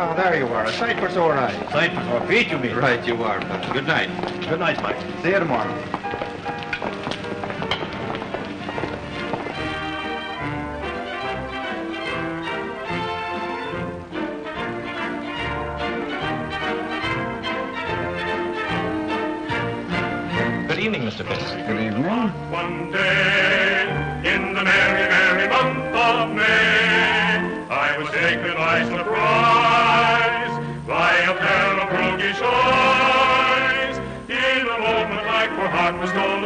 Oh, there you are. A sight for sore eyes. Sight for sore feet, you mean? Right, you are. pal. Good night. Good night, Mike. See you tomorrow. Good evening, Mr. Fisk. Good evening. One day, heart was stolen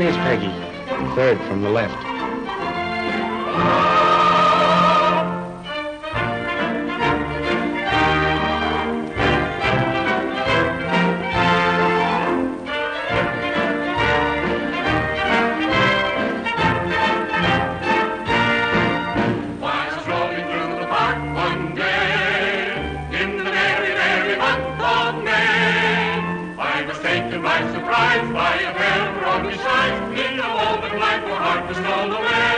one is Peggy? Third from the left. Very, I was rolling through darkness all around.